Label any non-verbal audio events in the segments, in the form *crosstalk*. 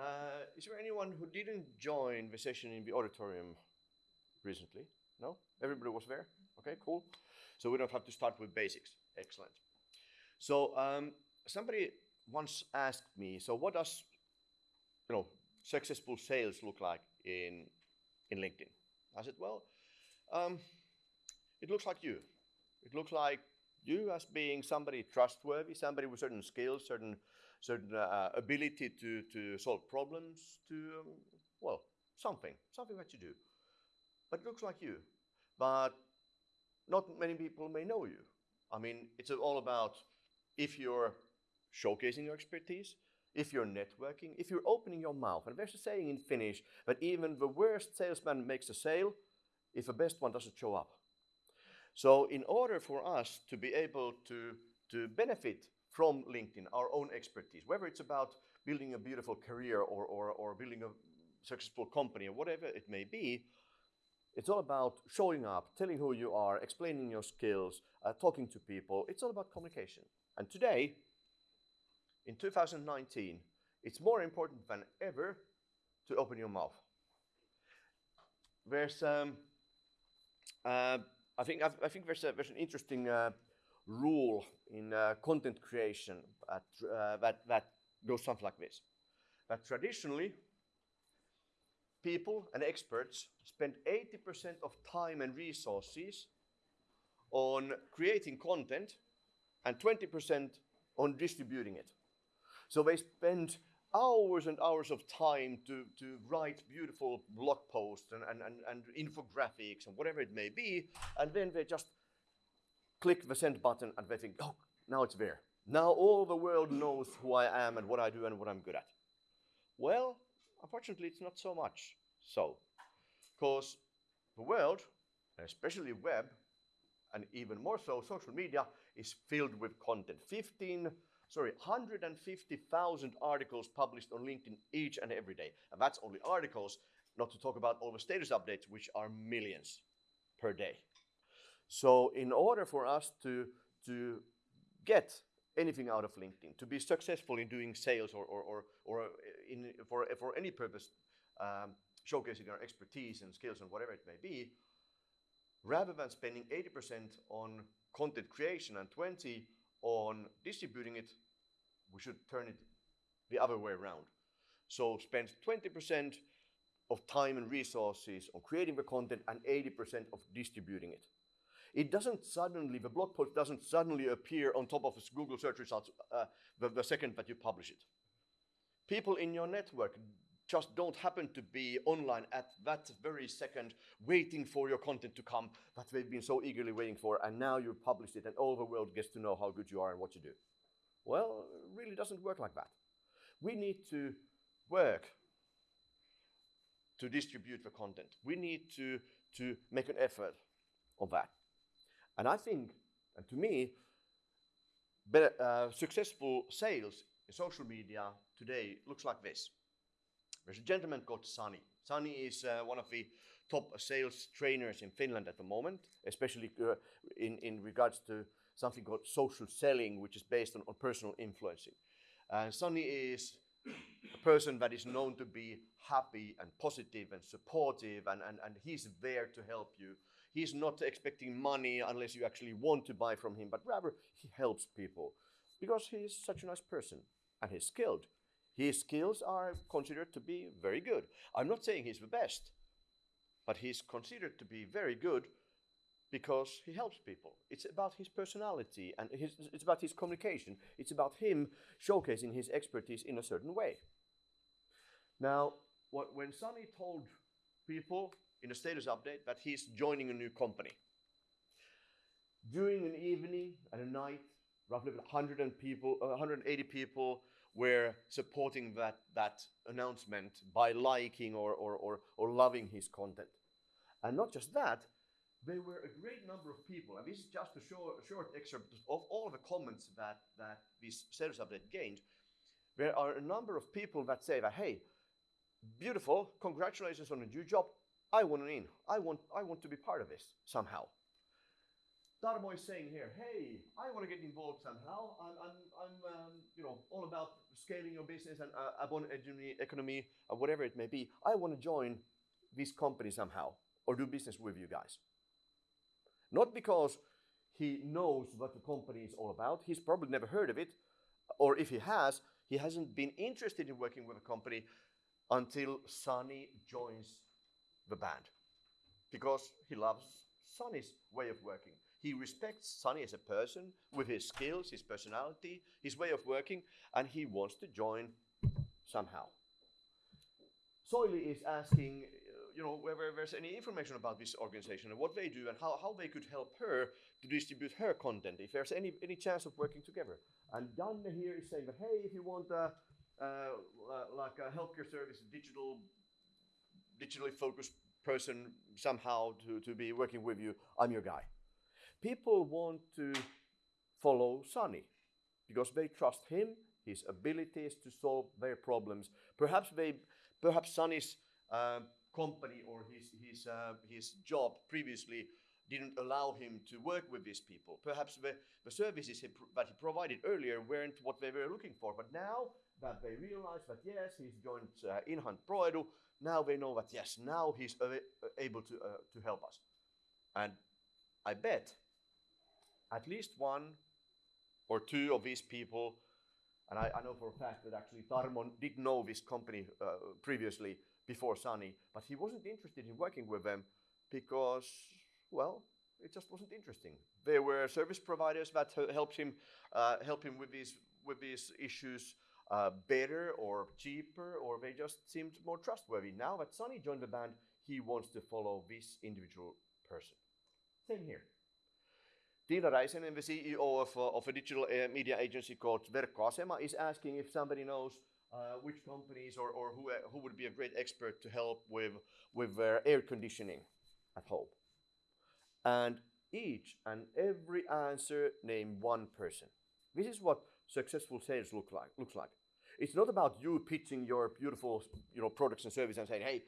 Uh, is there anyone who didn't join the session in the auditorium recently? No? Everybody was there? Okay, cool. So we don't have to start with basics. Excellent. So um, somebody once asked me, so what does you know successful sales look like in in LinkedIn? I said, well, um, it looks like you. It looks like you as being somebody trustworthy, somebody with certain skills, certain certain uh, ability to to solve problems, to um, well something, something that you do. But it looks like you. But not many people may know you. I mean, it's all about if you're showcasing your expertise, if you're networking, if you're opening your mouth. And there's a saying in Finnish that even the worst salesman makes a sale if the best one doesn't show up. So in order for us to be able to, to benefit from LinkedIn, our own expertise, whether it's about building a beautiful career or, or, or building a successful company or whatever it may be, it's all about showing up, telling who you are, explaining your skills, uh, talking to people. It's all about communication. And today, in 2019, it's more important than ever to open your mouth. There's, um, uh, I think, I, I think there's, a, there's an interesting uh, rule in uh, content creation that, uh, that, that goes something like this. That traditionally, people and experts spend 80% of time and resources on creating content and 20% on distributing it. So they spend hours and hours of time to, to write beautiful blog posts and, and, and, and infographics and whatever it may be, and then they just click the send button and they think, oh, now it's there. Now all the world knows who I am and what I do and what I'm good at. Well, unfortunately, it's not so much so. Because the world, especially web, and even more so social media, is filled with content. 15, sorry, 150,000 articles published on LinkedIn each and every day. And that's only articles, not to talk about all the status updates, which are millions per day. So in order for us to, to get anything out of LinkedIn, to be successful in doing sales or, or, or, or in, for, for any purpose, um, showcasing our expertise and skills and whatever it may be, rather than spending 80% on content creation and 20 on distributing it, we should turn it the other way around. So spend 20% of time and resources on creating the content and 80% of distributing it. It doesn't suddenly, the blog post doesn't suddenly appear on top of Google search results uh, the, the second that you publish it. People in your network just don't happen to be online at that very second, waiting for your content to come that they've been so eagerly waiting for, and now you've published it, and all the world gets to know how good you are and what you do. Well, it really doesn't work like that. We need to work to distribute the content. We need to, to make an effort on that. And I think, and to me, uh, successful sales in social media today looks like this. There's a gentleman called Sunny. Sunny is uh, one of the top sales trainers in Finland at the moment, especially uh, in, in regards to something called social selling, which is based on, on personal influencing. And Sunny is a person that is known to be happy and positive and supportive, and, and, and he's there to help you. He's not expecting money unless you actually want to buy from him, but rather he helps people because he is such a nice person and he's skilled. His skills are considered to be very good. I'm not saying he's the best, but he's considered to be very good because he helps people. It's about his personality and his, it's about his communication. It's about him showcasing his expertise in a certain way. Now, what, when Sunny told people in a status update that he's joining a new company, during an evening and a night, roughly 100 people, uh, 180 people were supporting that, that announcement by liking or, or, or, or loving his content. And not just that, there were a great number of people, and this is just a short, short excerpt of all the comments that, that this status update gained. There are a number of people that say that, hey, beautiful, congratulations on a new job. I want in. I want, I want to be part of this somehow. Tarmo is saying here, hey, I want to get involved somehow. I'm, I'm, I'm um, you know, all about scaling your business and uh, upon economy, economy uh, whatever it may be. I want to join this company somehow or do business with you guys. Not because he knows what the company is all about. He's probably never heard of it, or if he has, he hasn't been interested in working with a company until Sunny joins the band because he loves Sunny's way of working. He respects Sunny as a person with his skills, his personality, his way of working, and he wants to join somehow. Soily is asking, uh, you know, whether there's any information about this organization and what they do and how, how they could help her to distribute her content, if there's any, any chance of working together. And Danne here is saying that, hey, if you want a, uh, like a healthcare service, digital, digitally focused person somehow to, to be working with you, I'm your guy. People want to follow Sunny because they trust him, his abilities to solve their problems. Perhaps they, perhaps Sunny's uh, company or his his uh, his job previously didn't allow him to work with these people. Perhaps the, the services he that he provided earlier weren't what they were looking for. But now that they realize that yes, he's joined uh, Inhunt Proedu, now they know that yes, now he's able to uh, to help us. And I bet at least one or two of these people, and I, I know for a fact that actually Tarmo did know this company uh, previously before Sunny, but he wasn't interested in working with them because, well, it just wasn't interesting. There were service providers that helped him uh, help him with these with these issues uh, better or cheaper, or they just seemed more trustworthy. Now that Sunny joined the band, he wants to follow this individual person. Same here. Tiina Räisänen, the CEO of, uh, of a digital uh, media agency called Verkkoasema, is asking if somebody knows uh, which companies or, or who, uh, who would be a great expert to help with, with their air conditioning at home. And each and every answer name one person. This is what successful sales look like, looks like. It's not about you pitching your beautiful you know, products and services and saying, hey,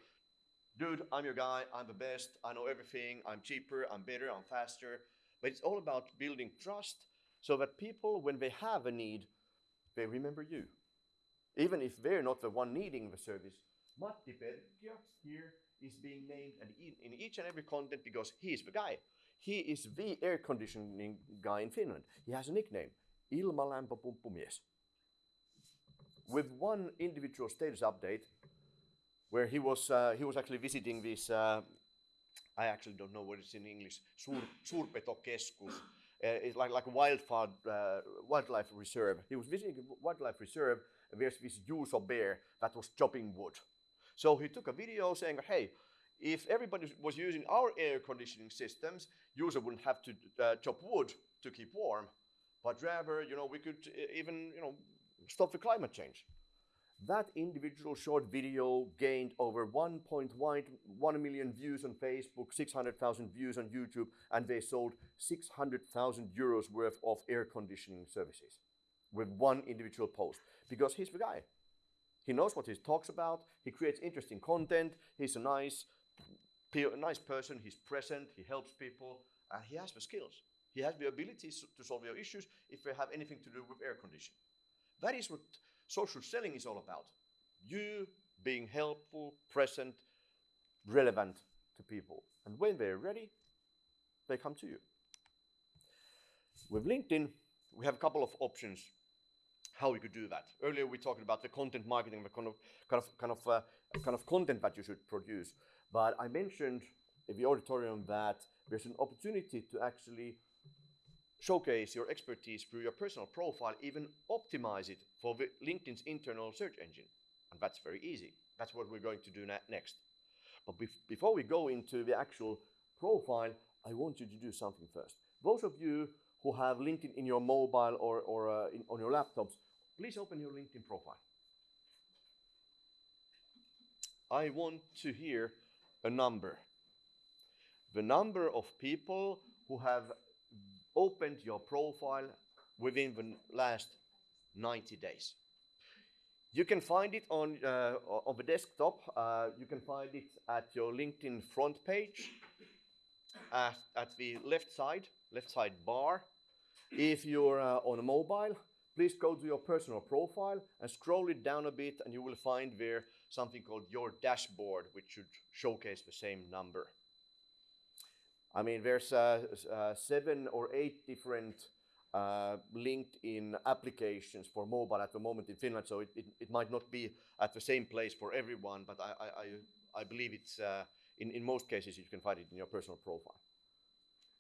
dude, I'm your guy, I'm the best, I know everything, I'm cheaper, I'm better, I'm faster. But it's all about building trust so that people, when they have a need, they remember you. Even if they're not the one needing the service. Matti Perkio here is being named in each and every content because he is the guy. He is the air conditioning guy in Finland. He has a nickname, Ilmalämpöpumppumies. With one individual status update, where he was, uh, he was actually visiting this uh, I actually don't know what it's in English. Suurpetokeskus. Uh, it's like, like a wildfire, uh, wildlife reserve. He was visiting a wildlife reserve, and there's this Juuso bear that was chopping wood. So he took a video saying, hey, if everybody was using our air conditioning systems, Juuso wouldn't have to uh, chop wood to keep warm, but rather, you know, we could uh, even, you know, stop the climate change. That individual short video gained over 1.1 million views on Facebook, 600,000 views on YouTube, and they sold 600,000 euros worth of air conditioning services with one individual post because he's the guy. He knows what he talks about, he creates interesting content, he's a nice, nice person, he's present, he helps people, and he has the skills. He has the abilities to solve your issues if they have anything to do with air conditioning. That is what social selling is all about. You being helpful, present, relevant to people. And when they're ready, they come to you. With LinkedIn, we have a couple of options how we could do that. Earlier we talked about the content marketing, the kind of kind of kind of uh, kind of content that you should produce. But I mentioned in the auditorium that there's an opportunity to actually showcase your expertise through your personal profile, even optimize it for LinkedIn's internal search engine. And that's very easy. That's what we're going to do next. But bef before we go into the actual profile, I want you to do something first. Those of you who have LinkedIn in your mobile or, or uh, in, on your laptops, please open your LinkedIn profile. I want to hear a number. The number of people who have opened your profile within the last 90 days. You can find it on, uh, on the desktop. Uh, you can find it at your LinkedIn front page at, at the left side, left side bar. If you're uh, on a mobile, please go to your personal profile and scroll it down a bit, and you will find there something called your dashboard, which should showcase the same number. I mean, there's seven or eight different uh, LinkedIn applications for mobile at the moment in Finland, so it, it, it, might not be at the same place for everyone, but I, I, I believe it's uh, in, in most cases you can find it in your personal profile.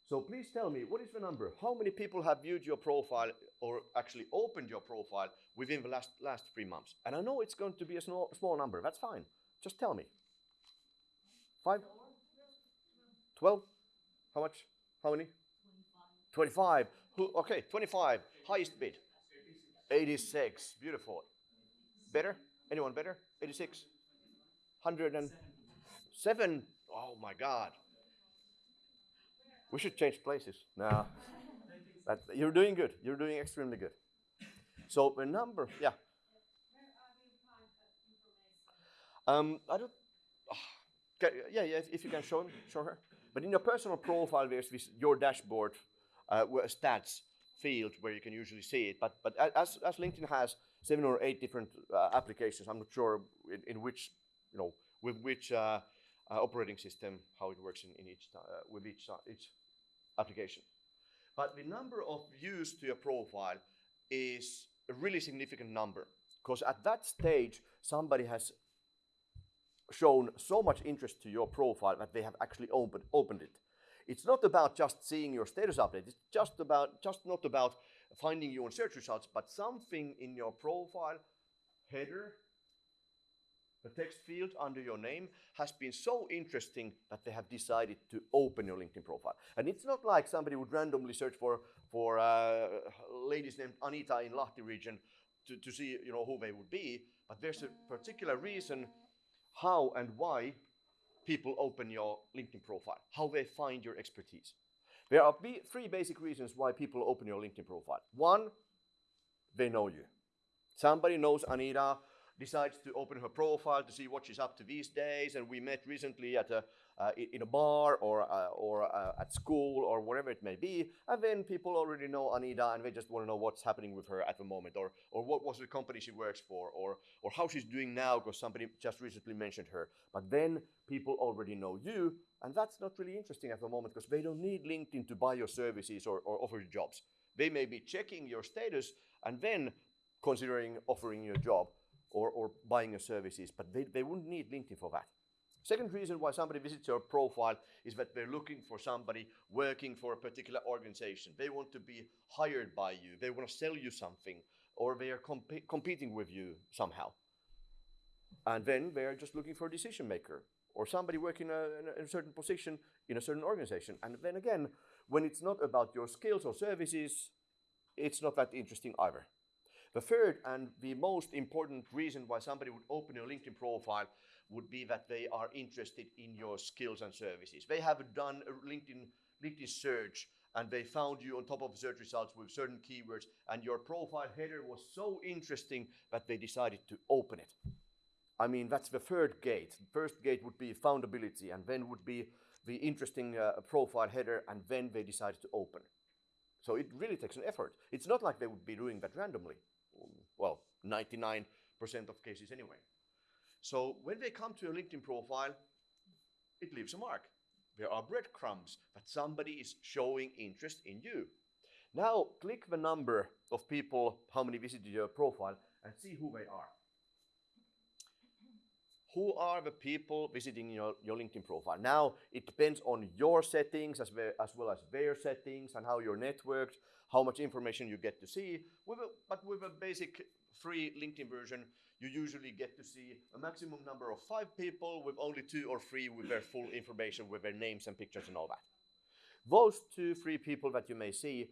So please tell me, what is the number? How many people have viewed your profile or actually opened your profile within the last, last three months? And I know it's going to be a small, small number, that's fine. Just tell me. Five? 12? How much? How many? 25. 25. Who, okay, 25. Highest bid. 86. Beautiful. Better? Anyone better? 86? 107. Oh my God. We should change places. No. But you're doing good. You're doing extremely good. So the number, yeah. Um, I don't. Oh, yeah, yeah. If, if, you can show show her. But in your personal profile, there's this your dashboard uh, stats field where you can usually see it. But but as as LinkedIn has seven or eight different uh, applications, I'm not sure in, in, which you know with which uh, uh operating system how it works in, in each uh, with each uh, each application. But the number of views to your profile is a really significant number because at that stage somebody has shown so much interest to your profile that they have actually opened, opened it. It's not about just seeing your status update. It's just about just not about finding you on search results, but something in your profile header, the text field under your name has been so interesting that they have decided to open your LinkedIn profile. And it's not like somebody would randomly search for for uh, ladies named Anita in Lahti region to, to see you know who they would be, but there's a particular reason how and why people open your LinkedIn profile, how they find your expertise. There are three basic reasons why people open your LinkedIn profile. One, they know you. Somebody knows Anita, decides to open her profile to see what she's up to these days, and we met recently at a uh, in a bar or, uh, or uh, at school or whatever it may be. And then people already know Anita and they just want to know what's happening with her at the moment or, or what was the company she works for or, or how she's doing now because somebody just recently mentioned her. But then people already know you and that's not really interesting at the moment because they don't need LinkedIn to buy your services or, or offer you jobs. They may be checking your status and then considering offering you a job or, or buying your services, but they, they wouldn't need LinkedIn for that. Second reason why somebody visits your profile is that they're looking for somebody working for a particular organization. They want to be hired by you, they want to sell you something, or they are comp- competing with you somehow. And then they are just looking for a decision maker or somebody working uh, a, in a certain position in a certain organization. And then again, when it's not about your skills or services, it's not that interesting either. The third and the most important reason why somebody would open your LinkedIn profile would be that they are interested in your skills and services. They have done a LinkedIn, LinkedIn search and they found you on top of search results with certain keywords and your profile header was so interesting that they decided to open it. I mean, that's the third gate. First gate would be foundability and then would be the interesting uh, profile header and then they decided to open. So it really takes an effort. It's not like they would be doing that randomly. Well, 99% of cases anyway. So when they come to your LinkedIn profile, it leaves a mark. There are breadcrumbs that somebody is showing interest in you. Now click the number of people, how many visited your profile, and see who they are. Who are the people visiting your, your LinkedIn profile? Now, it depends on your settings as, well, as well as their settings and how you're networked, how much information you get to see. With a, but with a basic free LinkedIn version, you usually get to see a maximum number of five people with only two or three with their full information, with their names and pictures and all that. Those two, three people that you may see,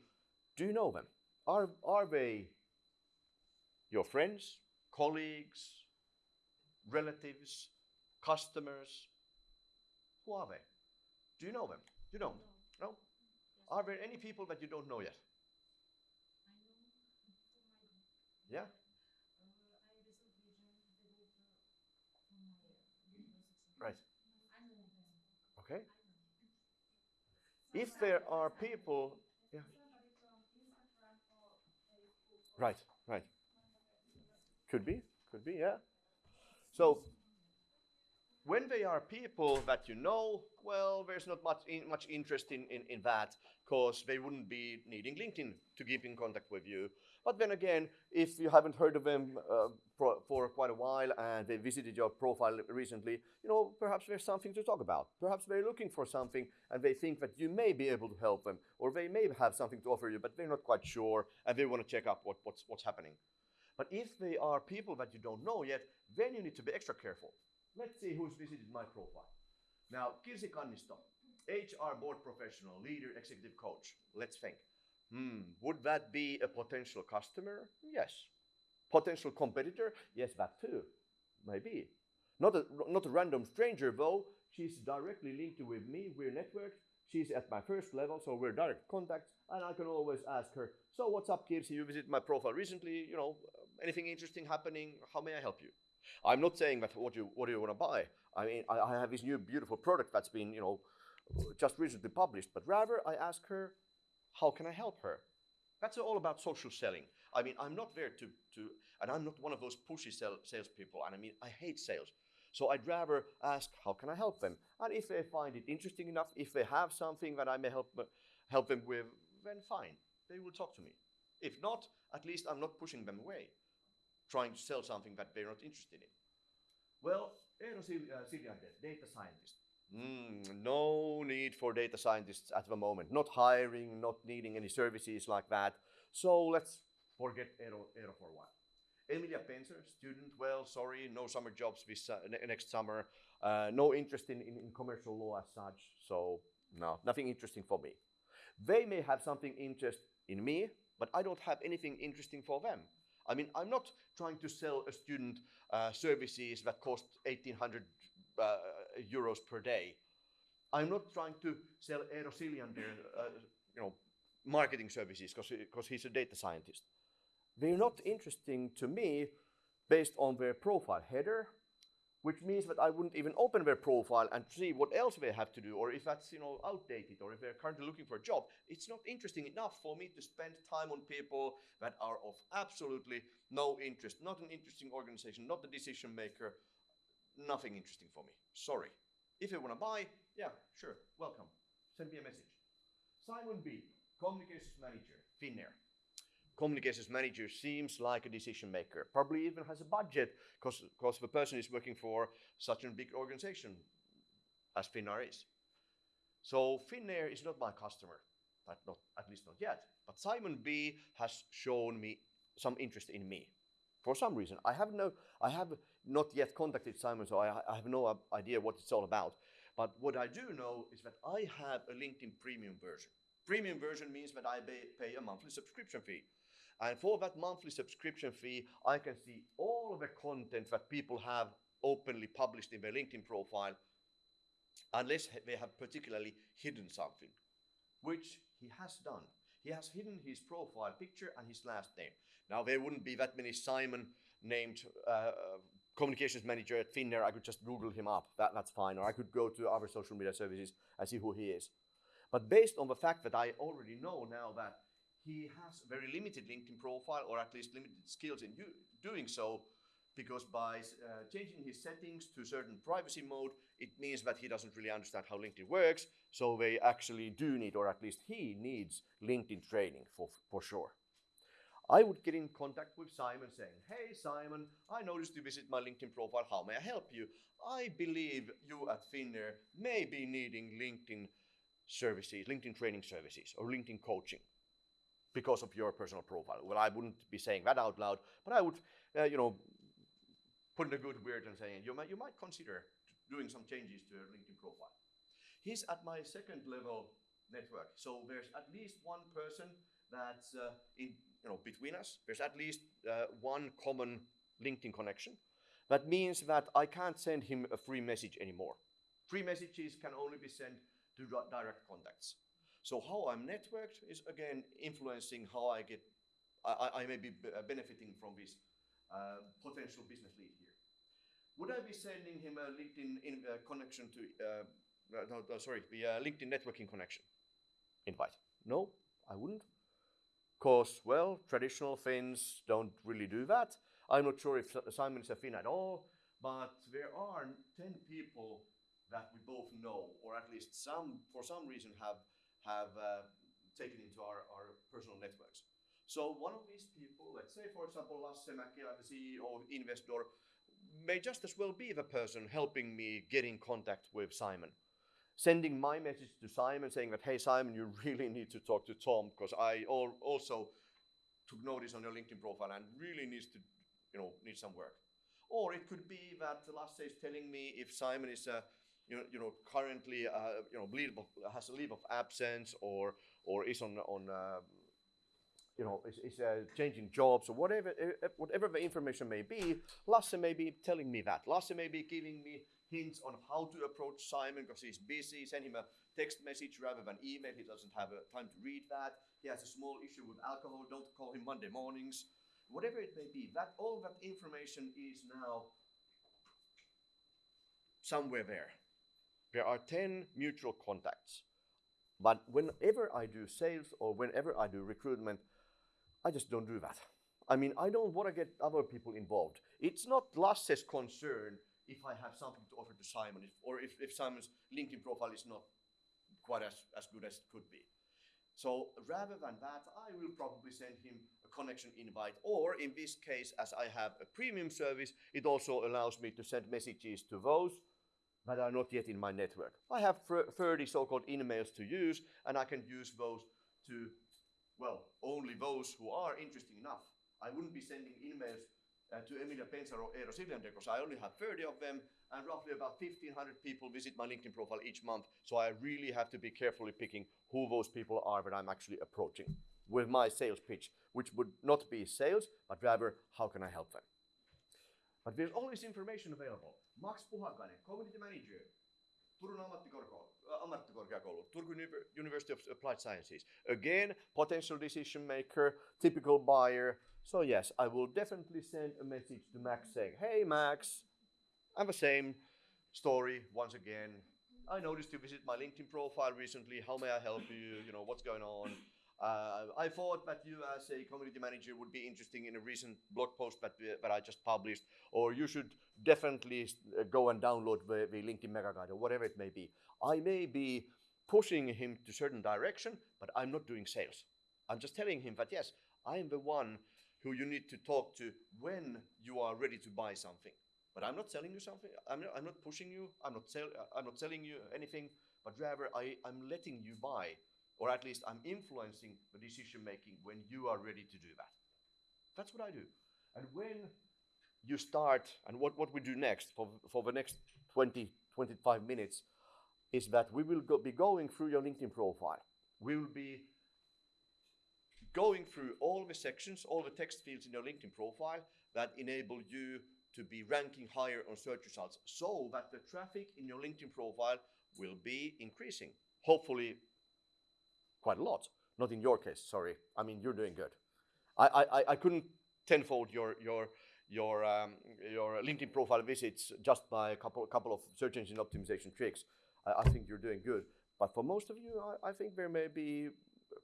do you know them? Are, are they your friends, colleagues, relatives, customers? Who are they? Do you know them? You don't? No? no? Are there any people that you don't know yet? Yeah? Right. Okay. If there are people, yeah. Right, right. Could be, could be, yeah. So when they are people that you know, well, there's not much in, much interest in, in, in that because they wouldn't be needing LinkedIn to keep in contact with you. But then again, if you haven't heard of them uh, for, quite a while and they visited your profile recently, you know, perhaps there's something to talk about. Perhaps they're looking for something and they think that you may be able to help them, or they may have something to offer you, but they're not quite sure and they want to check up what, what's, what's happening. But if they are people that you don't know yet, then you need to be extra careful. Let's see who's visited my profile. Now, Kirsi Kannisto, HR board professional, leader, executive coach. Let's think. Hmm, would that be a potential customer? Yes. Potential competitor? Yes, that too. Maybe. Not a, not a random stranger though. She's directly linked with me. We're networked. She's at my first level, so we're direct contacts, and I can always ask her, so what's up, Kirsi? You visited my profile recently, you know, anything interesting happening? How may I help you? I'm not saying that what you what do you want to buy. I mean, I, I have this new beautiful product that's been, you know, just recently published, but rather I ask her, how can I help her? That's all about social selling. I mean, I'm not there to, to and I'm not one of those pushy sell, salespeople, and I mean, I hate sales. So I'd rather ask, how can I help them? And if they find it interesting enough, if they have something that I may help, uh, help them with, then fine, they will talk to me. If not, at least I'm not pushing them away, trying to sell something that they're not interested in. Well, eh, Eero Siljander, uh, data scientist. Mm, no need for data scientists at the moment. Not hiring, not needing any services like that. So let's forget Eero, Eero for a while. Emilia Penser, student, well, sorry, no summer jobs this uh, next summer. Uh, no interest in, in, in, commercial law as such. So no, nothing interesting for me. They may have something interest in me, but I don't have anything interesting for them. I mean, I'm not trying to sell a student uh, services that cost 1800 uh, euros per day. I'm not trying to sell Eero Siljander, uh, you know, marketing services because he's a data scientist. They're not interesting to me based on their profile header, which means that I wouldn't even open their profile and see what else they have to do, or if that's you know outdated, or if they're currently looking for a job. It's not interesting enough for me to spend time on people that are of absolutely no interest, not an interesting organization, not the decision maker, nothing interesting for me. Sorry. If you want to buy, yeah, sure, welcome. Send me a message. Simon B, Communications Manager, Finnair. Communications Manager seems like a decision maker, probably even has a budget because the person is working for such a big organization as Finnair is. So Finnair is not my customer, but not, at least not yet. But Simon B has shown me some interest in me for some reason. I have no, I have not yet contacted Simon, so I, I have no idea what it's all about. But what I do know is that I have a LinkedIn premium version. Premium version means that I pay a monthly subscription fee. And for that monthly subscription fee, I can see all of the content that people have openly published in their LinkedIn profile, unless they have particularly hidden something, which he has done. He has hidden his profile picture and his last name. Now, there wouldn't be that many Simon named uh, communications manager at Finnair. I could just Google him up. That, that's fine. Or I could go to other social media services and see who he is. But based on the fact that I already know now that he has a very limited LinkedIn profile, or at least limited skills in doing so, because by uh, changing his settings to certain privacy mode, it means that he doesn't really understand how LinkedIn works. So they actually do need, or at least he needs, LinkedIn training for, for sure. I would get in contact with Simon saying, Hey Simon, I noticed you visit my LinkedIn profile. How may I help you? I believe you at Finnair may be needing LinkedIn services, LinkedIn training services, or LinkedIn coaching because of your personal profile. Well, I wouldn't be saying that out loud, but I would, uh, you know, put in a good word and saying you might you might consider doing some changes to your LinkedIn profile. He's at my second level network, so there's at least one person that's uh, in you know between us. There's at least uh, one common LinkedIn connection. That means that I can't send him a free message anymore. Free messages can only be sent to direct contacts. So how I'm networked is again influencing how I get, I, I may be uh, benefiting from this uh, potential business lead here. Would I be sending him a LinkedIn in, uh, connection to, uh, no, no, sorry, the uh, LinkedIn networking connection invite? No, I wouldn't. Because, well, traditional Finns don't really do that. I'm not sure if Simon is a Finn at all, but there are 10 people that we both know, or at least some, for some reason, have, have uh, taken into our, our personal networks. So one of these people, let's say for example Lasse Mäkelä, the CEO of Investor, may just as well be the person helping me get in contact with Simon. Sending my message to Simon saying that, hey Simon, you *laughs* really need to talk to Tom because I also took notice on your LinkedIn profile and really needs to, you know, need some work. Or it could be that Lasse is telling me if Simon is a you know, you know currently uh, you know leave of, has a leave of absence or or is on on uh, you know is, is uh, changing jobs or whatever uh, whatever the information may be. Lasse may be telling me that. Lasse may be giving me hints on how to approach Simon because he's busy. Send him a text message rather than email. He doesn't have uh, time to read that. He has a small issue with alcohol. Don't call him Monday mornings. Whatever it may be, that all that information is now somewhere there. There are 10 mutual contacts. But whenever I do sales or whenever I do recruitment, I just don't do that. I mean, I don't want to get other people involved. It's not Lasse's concern if I have something to offer to Simon if, or if, if Simon's LinkedIn profile is not quite as, as good as it could be. So rather than that, I will probably send him a connection invite. Or in this case, as I have a premium service, it also allows me to send messages to those that are not yet in my network. I have 30 so-called emails to use, and I can use those to, well, only those who are interesting enough. I wouldn't be sending emails uh, to Emilia Pensar or Eero Siljander because I only have 30 of them, and roughly about 1,500 people visit my LinkedIn profile each month. So I really have to be carefully picking who those people are that I'm actually approaching with my sales pitch, which would not be sales, but rather how can I help them. But there's always information available. Max Puhakainen, Community Manager, Turun ammattikorkeakoulu, Turku University of Applied Sciences. Again, potential decision maker, typical buyer. So yes, I will definitely send a message to Max saying, hey Max, I'm the same story once again. I noticed you visit my LinkedIn profile recently. How may I help you? You know, what's going on? Uh, I thought that you as a community manager would be interesting in a recent blog post that, uh, that I just published, or you should definitely uh, go and download the, the LinkedIn Mega Guide or whatever it may be. I may be pushing him to certain direction, but I'm not doing sales. I'm just telling him that yes, I am the one who you need to talk to when you are ready to buy something. But I'm not selling you something. I'm not, I'm not pushing you. I'm not, sell, uh, I'm not selling you anything, but rather I, I'm letting you buy or at least I'm influencing the decision making when you are ready to do that. That's what I do. And when you start, and what, what we do next for, for the next 20, 25 minutes, is that we will go, be going through your LinkedIn profile. We will be going through all the sections, all the text fields in your LinkedIn profile that enable you to be ranking higher on search results so that the traffic in your LinkedIn profile will be increasing. Hopefully quite a lot. Not in your case, sorry. I mean, you're doing good. I, I, I couldn't tenfold your, your, your, um, your LinkedIn profile visits just by a couple, couple of search engine optimization tricks. I, I think you're doing good. But for most of you, I, I think there may be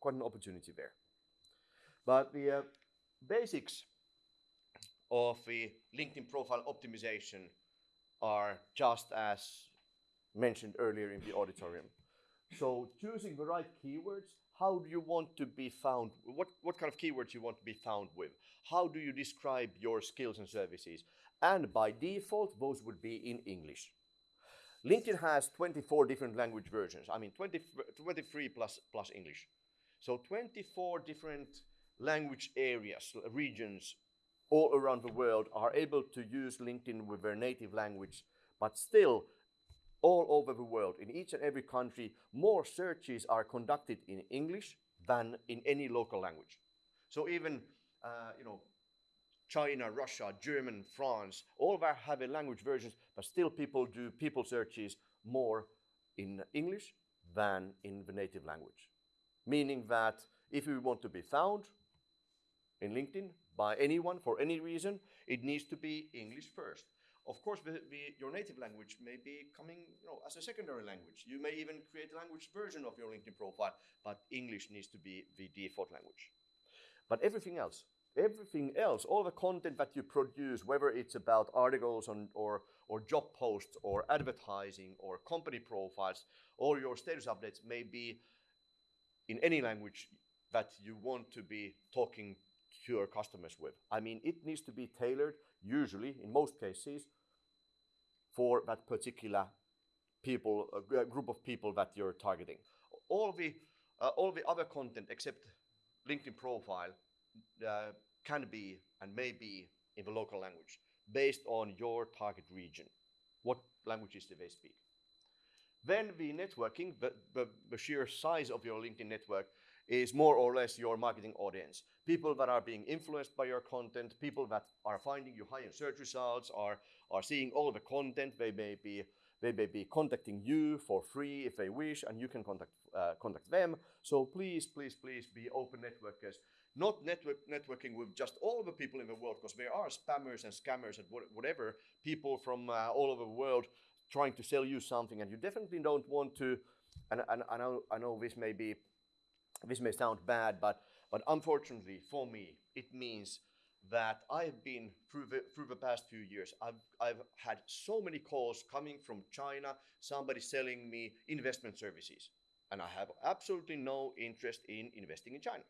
quite an opportunity there. But the uh, basics of the LinkedIn profile optimization are just as mentioned earlier in the auditorium. So choosing the right keywords, how do you want to be found? What, what kind of keywords you want to be found with? How do you describe your skills and services? And by default, those would be in English. LinkedIn has 24 different language versions. I mean, 20, 23 plus, plus English. So 24 different language areas, regions all around the world are able to use LinkedIn with their native language, but still all over the world, in each and every country, more searches are conducted in English than in any local language. So even, uh, you know, China, Russia, German, France, all of that have a language versions, but still people do people searches more in English than in the native language. Meaning that if we want to be found in LinkedIn by anyone for any reason, it needs to be English first. Of course, your native language may be coming you know, as a secondary language. You may even create a language version of your LinkedIn profile, but English needs to be the default language. But everything else, everything else, all the content that you produce, whether it's about articles on, or, or job posts or advertising or company profiles or your status updates may be in any language that you want to be talking to your customers with. I mean, it needs to be tailored, usually, in most cases, for that particular people, group of people that you're targeting. All the, uh, all the other content except LinkedIn profile uh, can be and may be in the local language based on your target region. What languages do they speak? Then the networking, the, the, the, sheer size of your LinkedIn network is more or less your marketing audience. People that are being influenced by your content, people that are finding you high in search results, are, are seeing all the content. They may be they may be contacting you for free if they wish, and you can contact uh, contact them. So please, please, please be open networkers. Not network networking with just all the people in the world, because there are spammers and scammers and whatever people from uh, all over the world trying to sell you something, and you definitely don't want to. And, and I know I know this may be this may sound bad, but but unfortunately for me, it means that I've been through the, through the past few years. I've, I've had so many calls coming from China, somebody selling me investment services, and I have absolutely no interest in investing in China.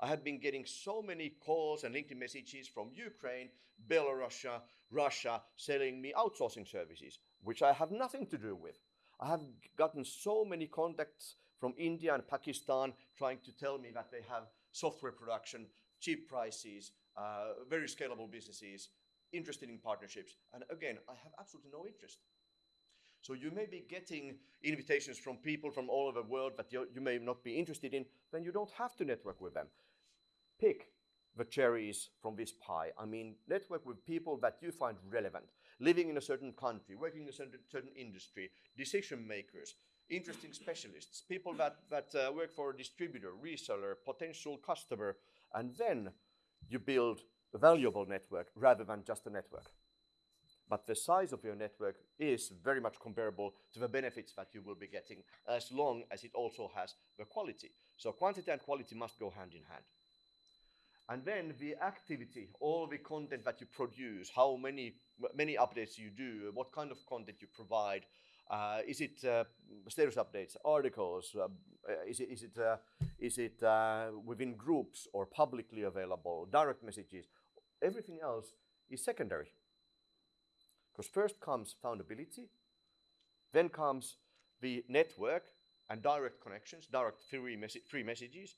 I have been getting so many calls and LinkedIn messages from Ukraine, Belarus, Russia, selling me outsourcing services, which I have nothing to do with. I have gotten so many contacts from India and Pakistan trying to tell me that they have software production, cheap prices, uh, very scalable businesses, interested in partnerships. And again, I have absolutely no interest. So you may be getting invitations from people from all over the world that you, may not be interested in, then you don't have to network with them. Pick the cherries from this pie. I mean, network with people that you find relevant, living in a certain country, working in a certain industry, decision makers, interesting specialists, people that, that uh, work for a distributor, reseller, potential customer, and then you build a valuable network rather than just a network. But the size of your network is very much comparable to the benefits that you will be getting as long as it also has the quality. So quantity and quality must go hand in hand. And then the activity, all the content that you produce, how many, many updates you do, what kind of content you provide, uh, is it uh, status updates, articles? Uh, is it, is it, uh, is it uh, within groups or publicly available, direct messages? Everything else is secondary. Because first comes foundability, then comes the network and direct connections, direct free, free messages,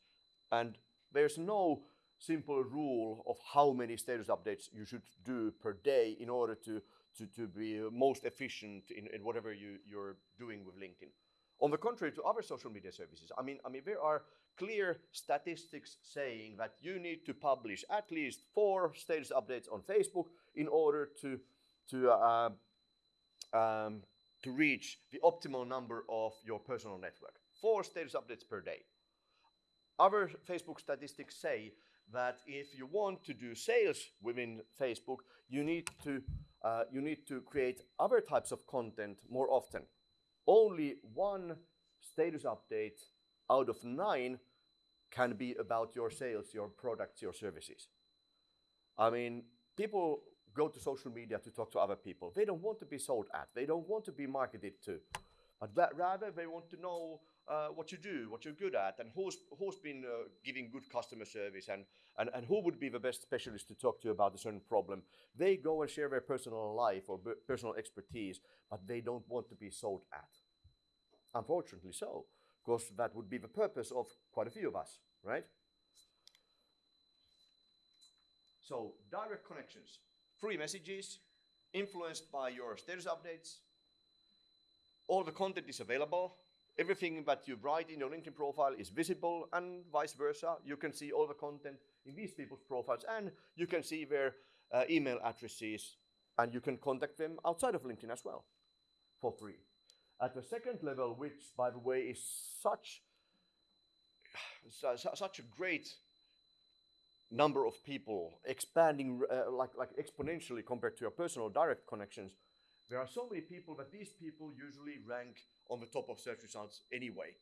and there's no simple rule of how many status updates you should do per day in order to to, to be most efficient in, in whatever you, you're doing with LinkedIn. On the contrary to other social media services, I mean, I mean, there are clear statistics saying that you need to publish at least four status updates on Facebook in order to to uh, um, to reach the optimal number of your personal network. Four status updates per day. Other Facebook statistics say that if you want to do sales within Facebook, you need to uh, you need to create other types of content more often. Only one status update out of nine can be about your sales, your products, your services. I mean, people go to social media to talk to other people. They don't want to be sold at, they don't want to be marketed to, but rather they want to know uh, what you do, what you're good at, and who's who's been uh, giving good customer service, and, and and who would be the best specialist to talk to about a certain problem. They go and share their personal life or personal expertise, but they don't want to be sold at. Unfortunately, so, because that would be the purpose of quite a few of us, right? So direct connections, free messages, influenced by your status updates. All the content is available Everything that you write in your LinkedIn profile is visible and vice versa. You can see all the content in these people's profiles and you can see their uh, email addresses and you can contact them outside of LinkedIn as well for free. At the second level, which by the way is such, such a great number of people expanding uh, like, like exponentially compared to your personal direct connections, there are so many people that these people usually rank on the top of search results anyway,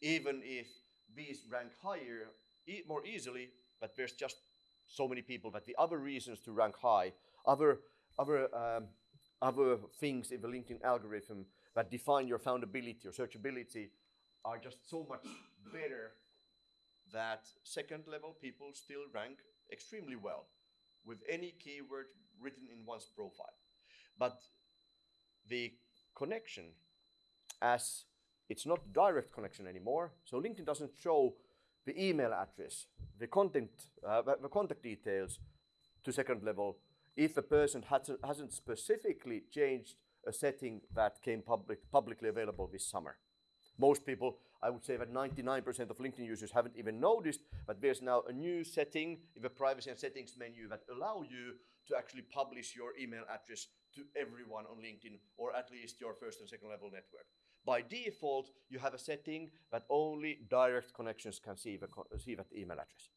even if these rank higher e more easily but there's just so many people that the other reasons to rank high, other other um, other things in the LinkedIn algorithm that define your foundability or searchability are just so much better that second level people still rank extremely well with any keyword written in one's profile. But the connection, as it's not direct connection anymore, so LinkedIn doesn't show the email address, the content, uh, the contact details to second level if a person hasn't, hasn't specifically changed a setting that came public, publicly available this summer. Most people, I would say that 99% of LinkedIn users haven't even noticed that there's now a new setting in the privacy and settings menu that allow you to actually publish your email address to everyone on LinkedIn or at least your first and second level network. By default, you have a setting that only direct connections can see, the, see that email address.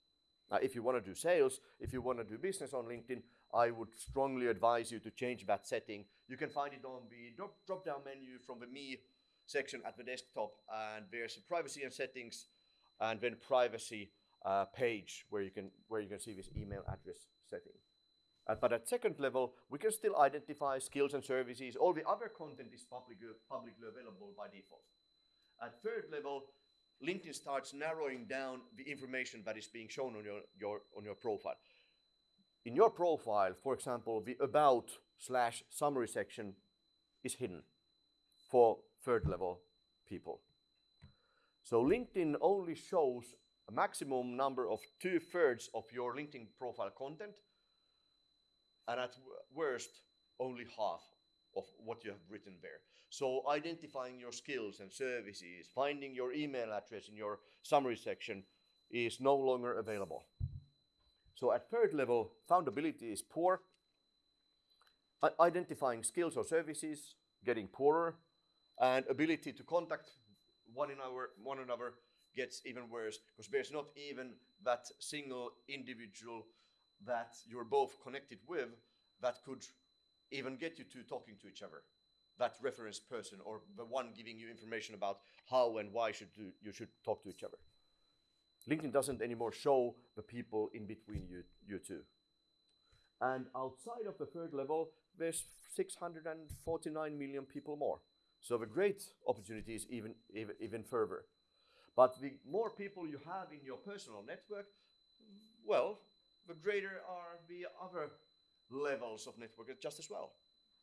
Now, if you want to do sales, if you want to do business on LinkedIn, I would strongly advise you to change that setting. You can find it on the drop, drop down menu from the Me section at the desktop, and there's privacy and settings, and then privacy uh, page where you can where you can see this email address setting. Uh, but at second level, we can still identify skills and services. All the other content is public, publicly available by default. At third level, LinkedIn starts narrowing down the information that is being shown on your, your, on your profile. In your profile, for example, the about slash summary section is hidden for third level people. So LinkedIn only shows a maximum number of two thirds of your LinkedIn profile content and at worst, only half of what you have written there. So identifying your skills and services, finding your email address in your summary section is no longer available. So at third level, foundability is poor. Identifying skills or services getting poorer, and ability to contact one another, one another gets even worse because there's not even that single individual that you're both connected with that could even get you to talking to each other. That reference person or the one giving you information about how and why should you, you should talk to each other. Linkedin doesn't anymore show the people in between you you two. And outside of the third level there's 649 million people more. So the great opportunity is even even, even further. But the more people you have in your personal network well the greater are the other levels of network just as well.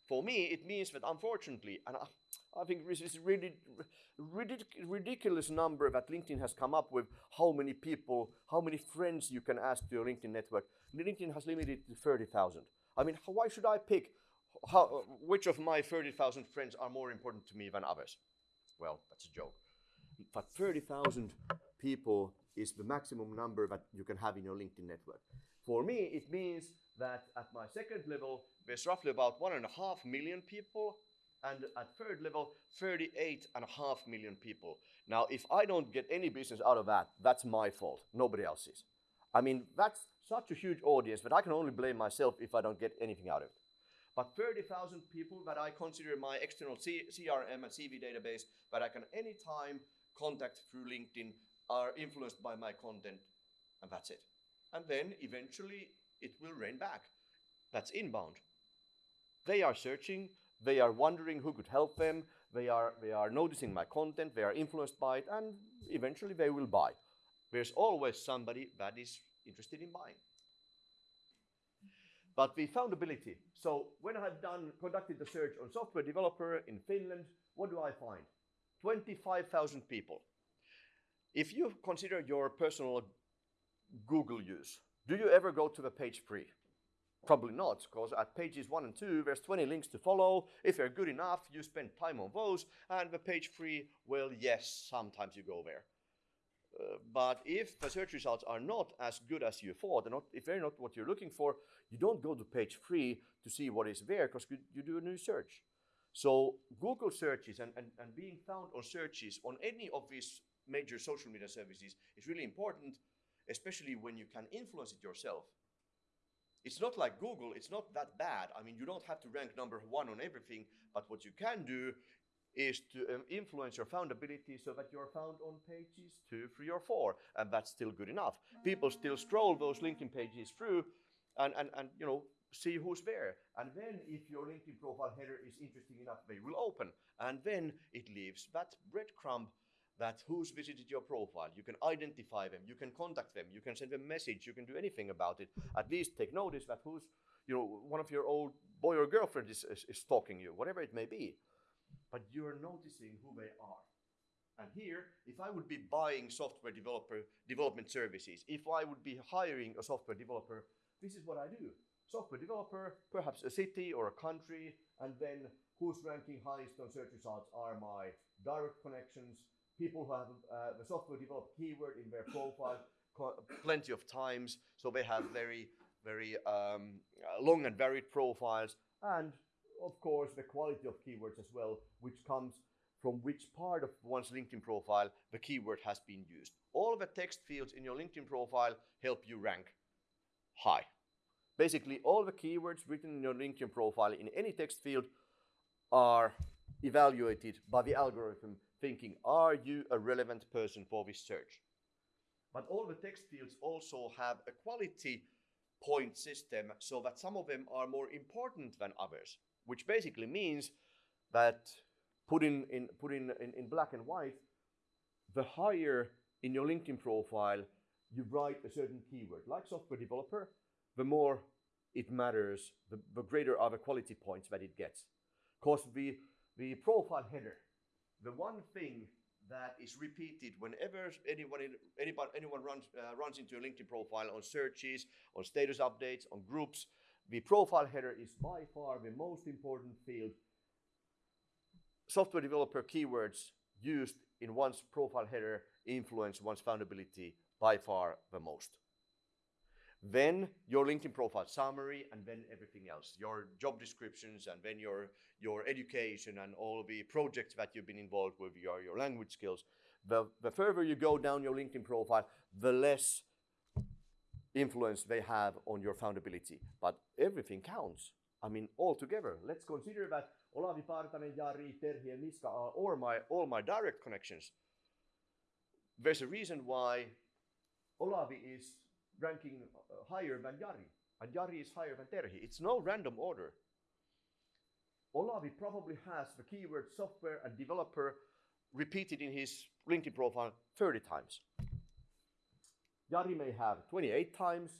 For me, it means that unfortunately, and I, I think this is really ridic ridiculous number that LinkedIn has come up with how many people, how many friends you can ask to your LinkedIn network. LinkedIn has limited to 30,000. I mean, why should I pick how, which of my 30,000 friends are more important to me than others? Well, that's a joke. But 30,000 people is the maximum number that you can have in your LinkedIn network. For me, it means that at my second level, there's roughly about one and a half million people, and at third level, 38 and a half million people. Now, if I don't get any business out of that, that's my fault. Nobody else's. I mean, that's such a huge audience that I can only blame myself if I don't get anything out of it. But 30,000 people that I consider my external C CRM and CV database that I can anytime contact through LinkedIn are influenced by my content, and that's it. And then eventually it will rain back. That's inbound. They are searching, they are wondering who could help them, they are, they are noticing my content, they are influenced by it, and eventually they will buy. There's always somebody that is interested in buying. But the foundability. So when I've done conducted the search on software developer in Finland, what do I find? 25,000 people. If you consider your personal Google use, do you ever go to the page three? Probably not, because at pages one and two, there's 20 links to follow. If you're good enough, you spend time on those. And the page three, well, yes, sometimes you go there. Uh, but if the search results are not as good as you thought, not, if they're not what you're looking for, you don't go to page three to see what is there because you, you, do a new search. So Google searches and, and, and being found on searches on any of these major social media services is really important especially when you can influence it yourself. It's not like Google, it's not that bad. I mean, you don't have to rank number one on everything, but what you can do is to um, influence your foundability so that you're found on pages two, three, or four, and that's still good enough. People still scroll those LinkedIn pages through, and and and you know see who's there. And then if your LinkedIn profile header is interesting enough, they will open, and then it leaves that breadcrumb that who's visited your profile. You can identify them, you can contact them, you can send them a message, you can do anything about it. At least take notice that who's you know one of your old boy or girlfriend is, is, is stalking you, whatever it may be but you're noticing who they are. And here, if I would be buying software developer development services, if I would be hiring a software developer, this is what I do. Software developer, perhaps a city or a country, and then who's ranking highest on search results are my direct connections, people who have uh, the software developed keyword in their profile *laughs* plenty of times, so they have very, very um, long and varied profiles, and of course, the quality of keywords as well, which comes from which part of one's LinkedIn profile the keyword has been used. All the text fields in your LinkedIn profile help you rank high. Basically, all the keywords written in your LinkedIn profile in any text field are evaluated by the algorithm thinking, are you a relevant person for this search? But all the text fields also have a quality point system so that some of them are more important than others which basically means that put in, in, put in, in, in black and white, the higher in your LinkedIn profile you write a certain keyword, like software developer, the more it matters, the, the greater are the quality points that it gets. Because the, the profile header, the one thing that is repeated whenever anyone, anyone, anyone runs, uh, runs into a LinkedIn profile on searches, on status updates, on groups, the profile header is by far the most important field. Software developer keywords used in one's profile header influence one's foundability by far the most. Then your LinkedIn profile summary, and then everything else, your job descriptions, and then your, your education and all the projects that you've been involved with, your, your language skills. The, the further you go down your LinkedIn profile, the less influence they have on your foundability. But everything counts. I mean, all together. Let's consider that Olavi Partanen, Jari, Terhi, and Miska are all my, all my direct connections. There's a reason why Olavi is ranking uh, higher than Jari, and Jari is higher than Terhi. It's no random order. Olavi probably has the keyword software and developer repeated in his LinkedIn profile 30 times. Jari may have 28 times,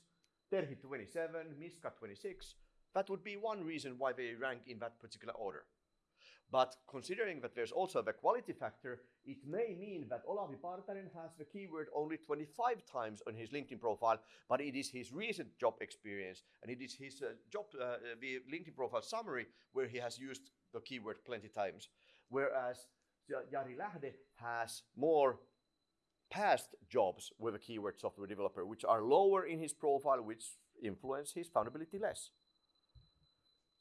Terhi 27, Miska 26. That would be one reason why they rank in that particular order. But considering that there's also the quality factor, it may mean that Olavi Partanen has the keyword only 25 times on his LinkedIn profile, but it is his recent job experience and it is his uh, job, uh, the LinkedIn profile summary where he has used the keyword plenty times. Whereas Jari Lähde has more past jobs with a keyword software developer, which are lower in his profile, which influence his foundability less.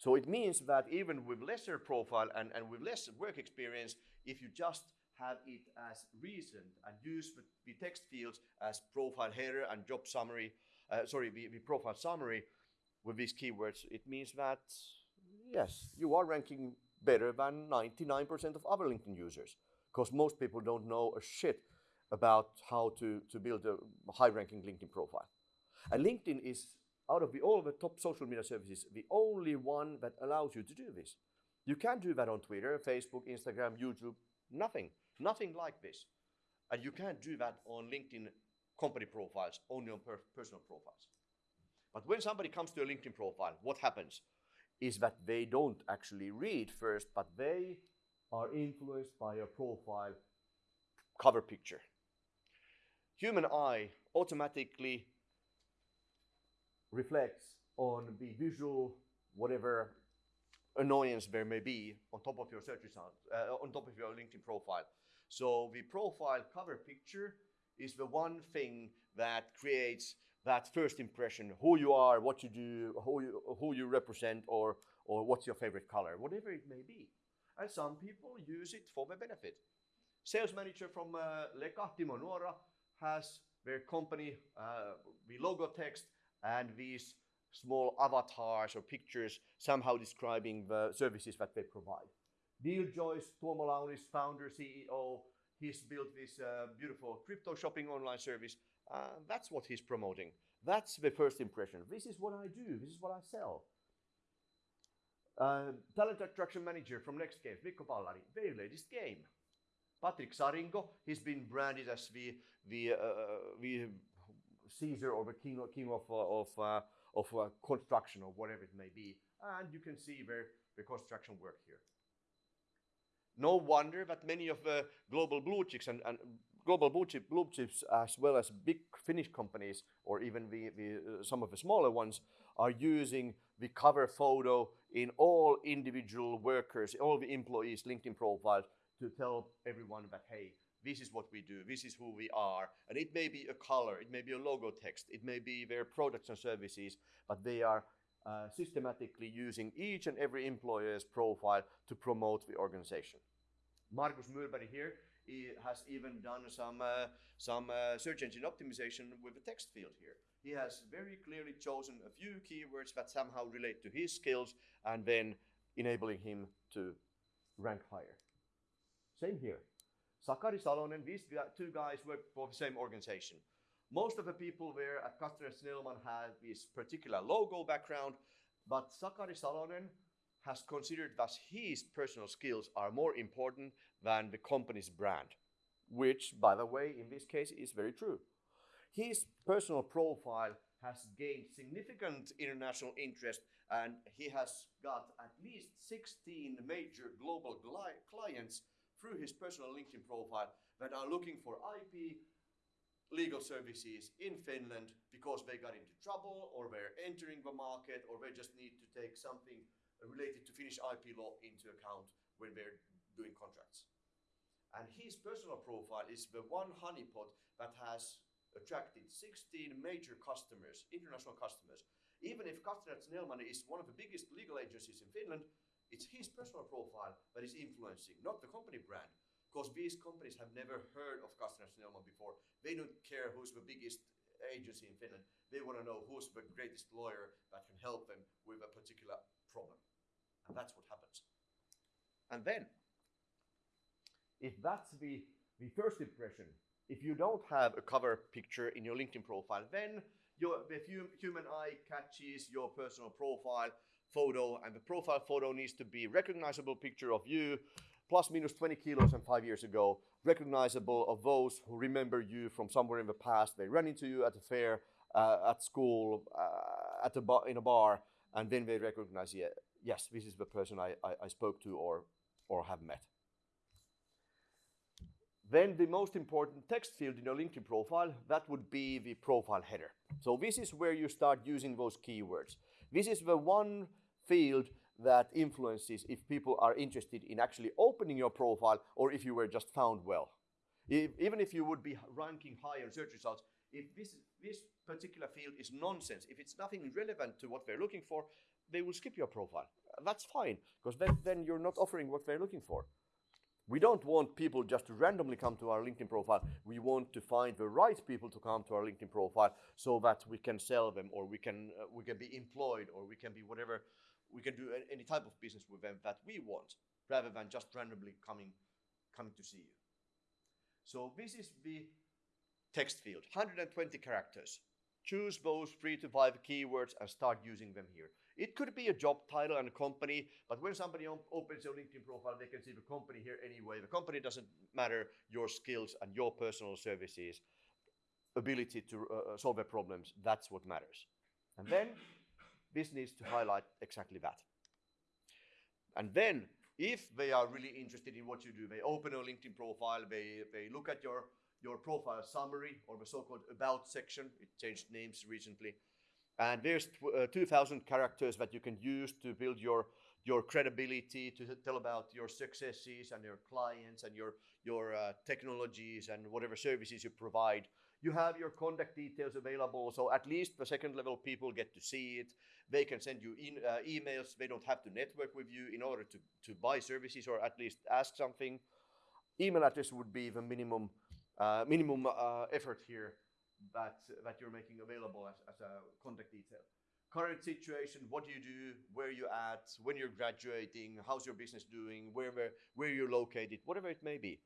So it means that even with lesser profile and, and with less work experience, if you just have it as recent and use the, text fields as profile header and job summary, uh, sorry, the, the profile summary with these keywords, it means that, yes, you are ranking better than 99% of other LinkedIn users because most people don't know a shit about how to, to build a high-ranking LinkedIn profile. And LinkedIn is, out of the, all of the top social media services, the only one that allows you to do this. You can't do that on Twitter, Facebook, Instagram, YouTube, nothing. Nothing like this. And you can't do that on LinkedIn company profiles, only on per personal profiles. But when somebody comes to a LinkedIn profile, what happens is that they don't actually read first, but they are influenced by a profile cover picture human eye automatically reflects on the visual, whatever annoyance there may be on top of your search results, uh, on top of your LinkedIn profile. So the profile cover picture is the one thing that creates that first impression, who you are, what you do, who you, who you represent, or, or what's your favorite color, whatever it may be. And some people use it for their benefit. Sales manager from uh, Leka, Timo Nuora, has their company, uh, the logo text, and these small avatars or pictures somehow describing the services that they provide. Neil Joyce, Tuomo Launis, founder, CEO, he's built this uh, beautiful crypto shopping online service. Uh, that's what he's promoting. That's the first impression. This is what I do. This is what I sell. Uh, talent attraction manager from Next Games, Mikko Pallari, very latest game. Patrick Saringo, he's been branded as the the uh, the Caesar or the king king of uh, of uh, of uh, construction or whatever it may be, and you can see where the construction work here. No wonder that many of the global blue chips and, and global blue, chip, blue chips, as well as big Finnish companies, or even the, the uh, some of the smaller ones, are using the cover photo in all individual workers, all the employees' LinkedIn profiles to tell everyone that hey, this is what we do, this is who we are, and it may be a color, it may be a logo text, it may be their products and services, but they are uh, systematically using each and every employer's profile to promote the organization. Markus Murberg here he has even done some uh, some uh, search engine optimization with the text field here. He has very clearly chosen a few keywords that somehow relate to his skills and then enabling him to rank higher. Same here. Sakari Salonen, these two guys work for the same organization. Most of the people there at Castrén Snellman have this particular logo background, but Sakari Salonen has considered that his personal skills are more important than the company's brand, which, by the way, in this case is very true. His personal profile has gained significant international interest and he has got at least 16 major global clients through his personal LinkedIn profile that are looking for IP legal services in Finland because they got into trouble or they're entering the market or they just need to take something related to Finnish IP law into account when they're doing contracts. And his personal profile is the one honeypot that has attracted 16 major customers, international customers. Even if Castrén Snellman is one of the biggest legal agencies in Finland, it's his personal profile that is influencing, not the company brand because these companies have never heard of Castrén Snellman before. They don't care who's the biggest agency in Finland. They want to know who's the greatest lawyer that can help them with a particular problem. And that's what happens. And then, if that's the, the first impression, if you don't have a cover picture in your LinkedIn profile, then your, the human eye catches your personal profile photo, and the profile photo needs to be recognizable picture of you plus minus 20 kilos and five years ago, recognizable of those who remember you from somewhere in the past. They run into you at a fair, uh, at school, uh, at a bar, in a bar, and then they recognize, yeah, yes, this is the person I, I, I spoke to or, or have met. Then the most important text field in your LinkedIn profile, that would be the profile header. So this is where you start using those keywords. This is the one field that influences if people are interested in actually opening your profile or if you were just found well. If, even if you would be ranking high on search results, if this, this particular field is nonsense, if it's nothing relevant to what they're looking for, they will skip your profile. That's fine, because then, then you're not offering what they're looking for. We don't want people just to randomly come to our LinkedIn profile. We want to find the right people to come to our LinkedIn profile so that we can sell them or we can, uh, we can be employed or we can be whatever we can do any type of business with them that we want rather than just randomly coming coming to see you. So this is the text field, 120 characters. Choose those three to five keywords and start using them here. It could be a job title and a company, but when somebody opens your LinkedIn profile, they can see the company here anyway. The company doesn't matter your skills and your personal services, ability to uh, solve their problems. That's what matters. And then this needs to highlight exactly that. And then, if they are really interested in what you do, they open a LinkedIn profile, they, they look at your, your profile summary or the so-called about section. It changed names recently. And there's uh, 2,000 characters that you can use to build your, your credibility, to tell about your successes and your clients and your, your uh, technologies and whatever services you provide. You have your contact details available, so at least the second level people get to see it. They can send you in, uh, emails. They don't have to network with you in order to, to buy services or at least ask something. Email address would be the minimum uh, minimum uh, effort here that that you're making available as, as a contact detail. current situation, what do you do, where you at, when you're graduating, how's your business doing, where where, where you're located, whatever it may be.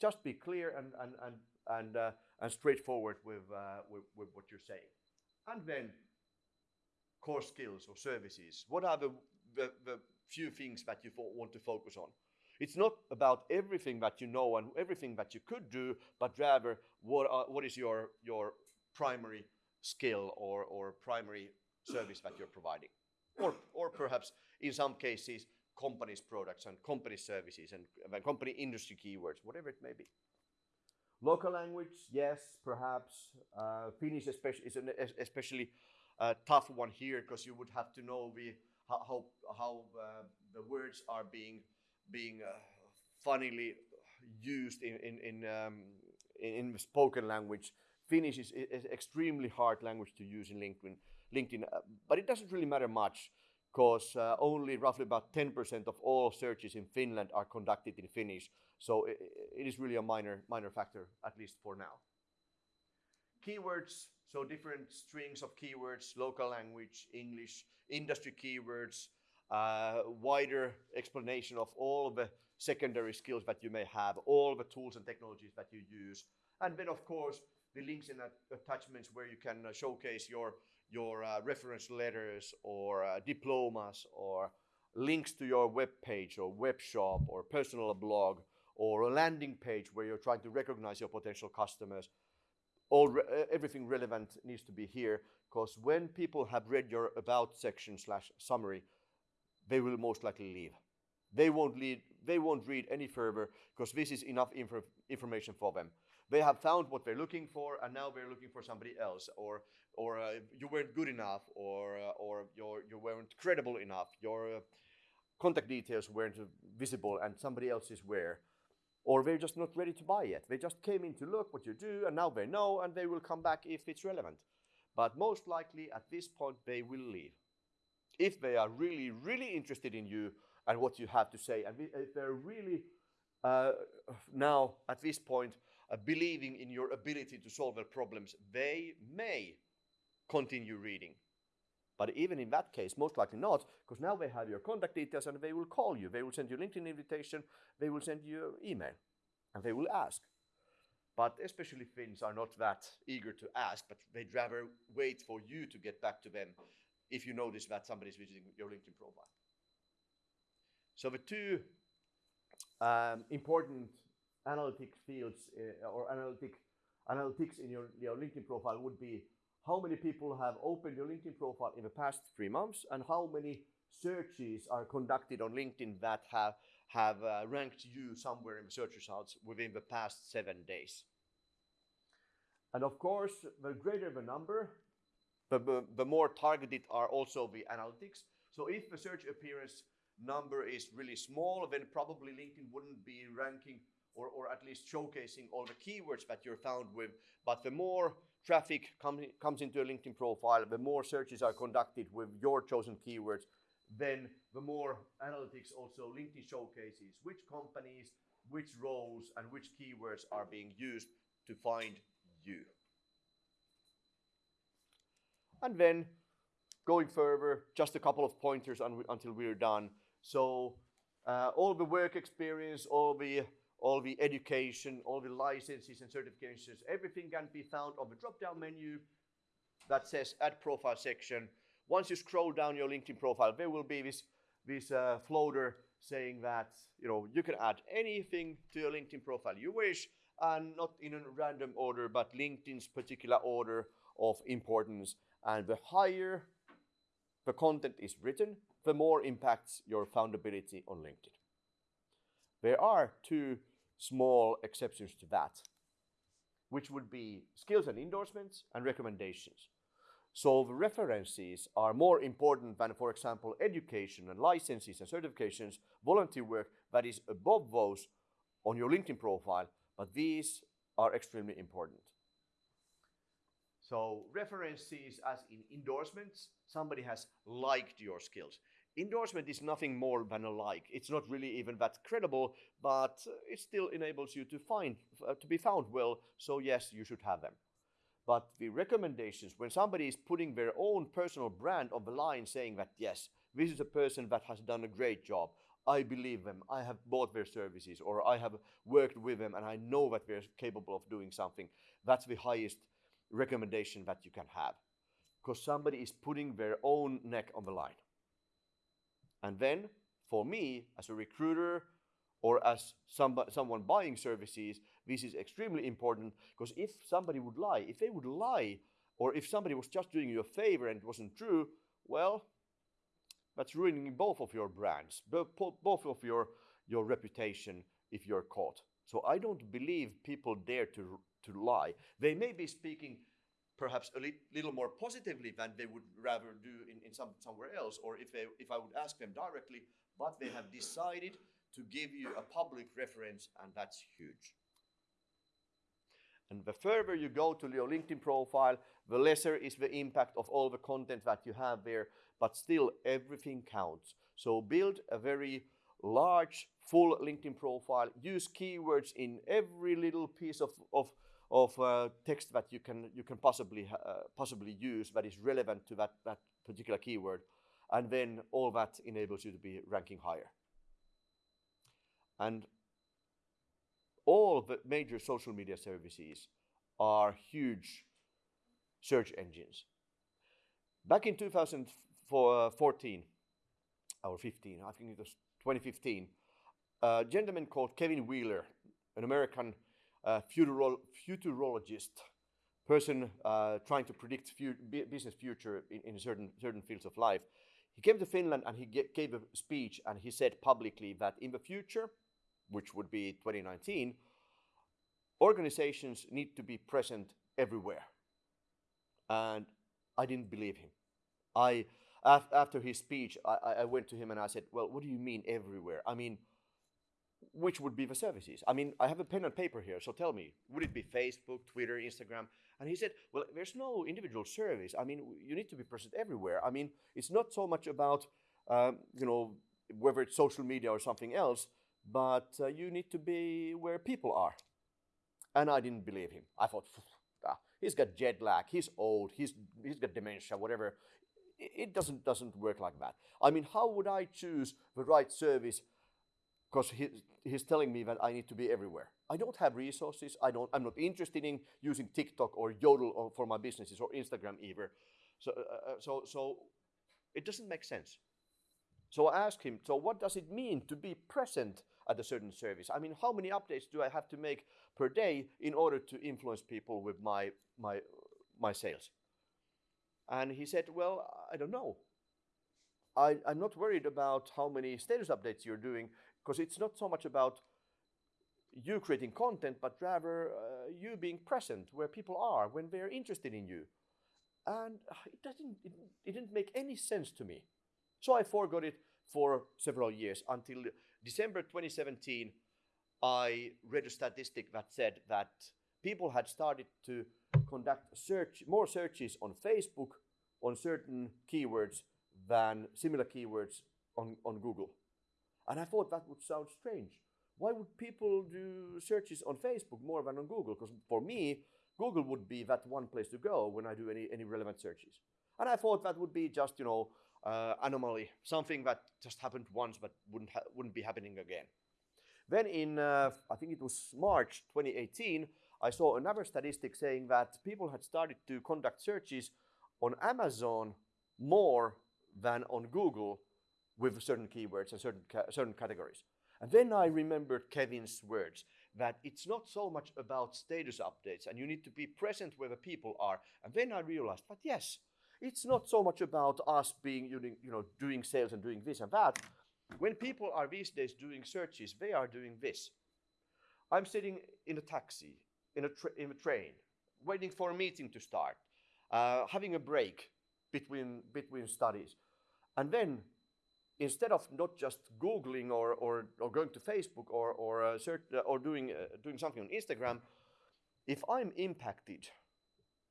Just be clear and and and and, uh, and straightforward with, uh, with with what you're saying. And then core skills or services. What are the, the, the few things that you want to focus on? It's not about everything that you know and everything that you could do, but rather what, are, what is your, your primary skill or, or primary service that you're providing. Or, or perhaps in some cases, companies' products and company services and, and company industry keywords, whatever it may be. Local language, yes, perhaps. Uh, Finnish especially, is an especially uh, tough one here because you would have to know how, how, how uh, the words are being, being uh, funnily used in, in, in, um, in, in spoken language. Finnish is, is extremely hard language to use in LinkedIn, LinkedIn uh, but it doesn't really matter much because uh, only roughly about 10% of all searches in Finland are conducted in Finnish. So it, it is really a minor, minor factor, at least for now. Keywords, so different strings of keywords, local language, English, industry keywords, uh, wider explanation of all the secondary skills that you may have, all the tools and technologies that you use. And then of course, the links and attachments where you can uh, showcase your your uh, reference letters or uh, diplomas or links to your web page or web shop or personal blog or a landing page where you're trying to recognize your potential customers. All re everything relevant needs to be here because when people have read your about section slash summary, they will most likely leave. They won't, lead, they won't read any further because this is enough inf information for them they have found what they're looking for and now they're looking for somebody else or or uh, you weren't good enough or uh, or you you weren't credible enough your uh, contact details weren't visible and somebody else is where or they're just not ready to buy yet. They just came in to look what you do and now they know and they will come back if it's relevant. But most likely at this point they will leave. If they are really really interested in you and what you have to say and if they're really uh, now at this point uh, believing in your ability to solve their problems, they may continue reading. But even in that case, most likely not, because now they have your contact details and they will call you. They will send you a LinkedIn invitation, they will send you an email, and they will ask. But especially Finns are not that eager to ask, but they'd rather wait for you to get back to them if you notice that somebody's visiting your LinkedIn profile. So the two um, important analytic fields uh, or analytic analytics in your, your LinkedIn profile would be how many people have opened your LinkedIn profile in the past three months and how many searches are conducted on LinkedIn that have, have uh, ranked you somewhere in the search results within the past seven days. And of course, the greater the number, the, the, the more targeted are also the analytics. So if the search appearance number is really small, then probably LinkedIn wouldn't be ranking or, or at least showcasing all the keywords that you're found with. But the more traffic com comes into a LinkedIn profile, the more searches are conducted with your chosen keywords, then the more analytics also LinkedIn showcases which companies, which roles, and which keywords are being used to find you. And then going further, just a couple of pointers until we're done. So uh, all the work experience, all the all the education, all the licenses and certifications, everything can be found on the drop-down menu that says Add Profile section. Once you scroll down your LinkedIn profile, there will be this, this uh, floater saying that you know you can add anything to your LinkedIn profile you wish, and not in a random order, but LinkedIn's particular order of importance. And the higher the content is written, the more impacts your foundability on LinkedIn. There are two small exceptions to that, which would be skills and endorsements and recommendations. So the references are more important than, for example, education and licenses and certifications, volunteer work that is above those on your LinkedIn profile, but these are extremely important. So references as in endorsements, somebody has liked your skills endorsement is nothing more than a like. It's not really even that credible, but it still enables you to find uh, to be found well. So yes, you should have them. But the recommendations, when somebody is putting their own personal brand on the line, saying that yes, this is a person that has done a great job. I believe them. I have bought their services, or I have worked with them, and I know that they're capable of doing something. That's the highest recommendation that you can have, because somebody is putting their own neck on the line. And then, for me, as a recruiter or as somebody, someone buying services, this is extremely important because if somebody would lie, if they would lie, or if somebody was just doing you a favor and it wasn't true, well, that's ruining both of your brands, both of your, your reputation if you're caught. So I don't believe people dare to, to lie. They may be speaking perhaps a li little more positively than they would rather do in, in some, somewhere else, or if, they, if I would ask them directly, but they have decided to give you a public reference, and that's huge. And the further you go to your LinkedIn profile, the lesser is the impact of all the content that you have there, but still everything counts. So build a very large, full LinkedIn profile. Use keywords in every little piece of, of, of uh, text that you can, you can possibly, uh, possibly use that is relevant to that, that particular keyword. And then all that enables you to be ranking higher. And all the major social media services are huge search engines. Back in 2014 or 15, I think it was 2015, a gentleman called Kevin Wheeler, an American futurolo futurologist, person uh, trying to predict business future in, in certain, certain fields of life, he came to Finland and he gave a speech and he said publicly that in the future, which would be 2019, organizations need to be present everywhere. And I didn't believe him. I, after his speech, I, I went to him and I said, well, what do you mean everywhere? I mean, which would be the services? I mean, I have a pen and paper here, so tell me, would it be Facebook, Twitter, Instagram? And he said, well, there's no individual service. I mean, you need to be present everywhere. I mean, it's not so much about, um, you know, whether it's social media or something else, but uh, you need to be where people are. And I didn't believe him. I thought, ah, he's got jet lag, he's old, he's, he's got dementia, whatever. It doesn't, doesn't work like that. I mean, how would I choose the right service? Because he, he's telling me that I need to be everywhere. I don't have resources. I don't, I'm not interested in using TikTok or Jodel for my businesses or Instagram either. So, uh, uh, so, so it doesn't make sense. So I asked him, so what does it mean to be present at a certain service? I mean, how many updates do I have to make per day in order to influence people with my, my, my sales? And he said, well, I don't know. I, I'm not worried about how many status updates you're doing because it's not so much about you creating content, but rather uh, you being present where people are when they're interested in you. And it, doesn't, it, it didn't make any sense to me. So I forgot it for several years until December 2017. I read a statistic that said that people had started to conduct search, more searches on Facebook on certain keywords than similar keywords on, on Google. And I thought that would sound strange. Why would people do searches on Facebook more than on Google? Because for me, Google would be that one place to go when I do any, any relevant searches. And I thought that would be just, you know, uh, anomaly, something that just happened once but wouldn't, wouldn't be happening again. Then in, uh, I think it was March 2018, I saw another statistic saying that people had started to conduct searches on Amazon more than on Google with certain keywords and certain, ca certain categories. And then I remembered Kevin's words that it's not so much about status updates and you need to be present where the people are. And then I realized but yes, it's not so much about us being, you know, doing sales and doing this and that. When people are these days doing searches, they are doing this. I'm sitting in a taxi, in a, in a train, waiting for a meeting to start, uh, having a break between, between studies. And then instead of not just Googling or, or, or going to Facebook or, or, uh, search, uh, or doing, uh, doing something on Instagram, if I'm impacted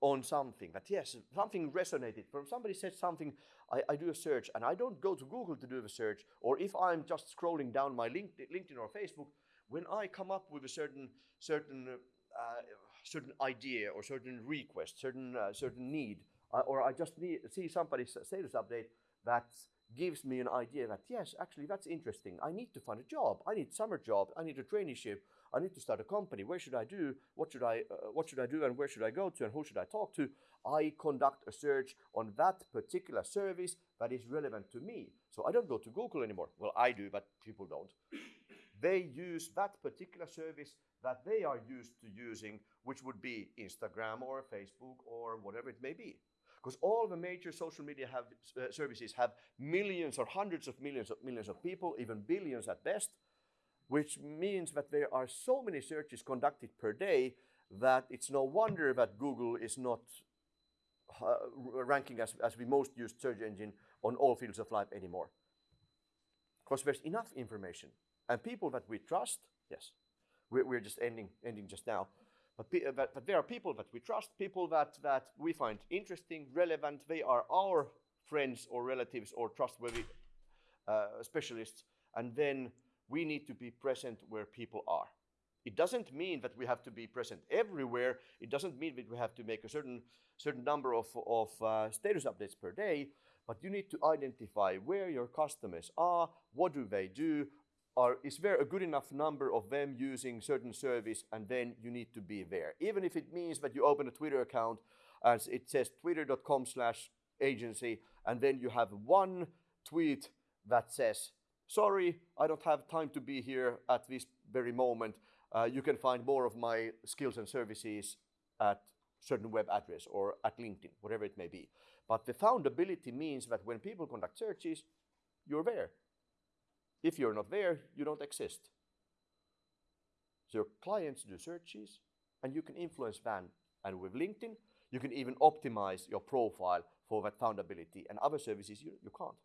on something that yes something resonated from somebody said something I, I, do a search and i don't go to google to do the search or if i'm just scrolling down my linkedin or facebook when i come up with a certain certain uh, certain idea or certain request, certain uh, certain need, uh, or I just need see somebody's status update that gives me an idea that yes, actually that's interesting. I need to find a job. I need summer job. I need a traineeship. I need to start a company. Where should I do? What should I uh, what should I do? And where should I go to? And who should I talk to? I conduct a search on that particular service that is relevant to me. So I don't go to Google anymore. Well, I do, but people don't. *coughs* They use that particular service that they are used to using, which would be Instagram or Facebook or whatever it may be because all the major social media have, uh, services have millions or hundreds of millions of millions of people, even billions at best, which means that there are so many searches conducted per day that it's no wonder that Google is not uh, ranking as, as the most used search engine on all fields of life anymore. Because there's enough information. And people that we trust, yes, we're, we're just ending, ending just now. But, but, there are people that we trust, people that, that we find interesting, relevant. They are our friends or relatives or trustworthy uh, specialists. And then we need to be present where people are. It doesn't mean that we have to be present everywhere. It doesn't mean that we have to make a certain, certain number of, of uh, status updates per day. But you need to identify where your customers are, what do they do, are, is there a good enough number of them using certain service and then you need to be there. Even if it means that you open a Twitter account as it says twitter.com slash agency and then you have one tweet that says, sorry, I don't have time to be here at this very moment. Uh, you can find more of my skills and services at certain web address or at LinkedIn, whatever it may be. But the foundability means that when people conduct searches, you're there. If you're not there, you don't exist. So your clients do searches and you can influence them. And with LinkedIn, you can even optimize your profile for that foundability and other services you, you can't.